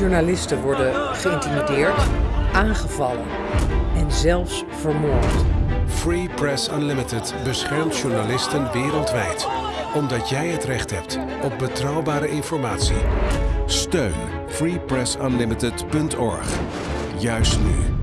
Journalisten worden geïntimideerd, aangevallen en zelfs vermoord. Free Press Unlimited beschermt journalisten wereldwijd. Omdat jij het recht hebt op betrouwbare informatie. Steun freepressunlimited.org. Juist nu.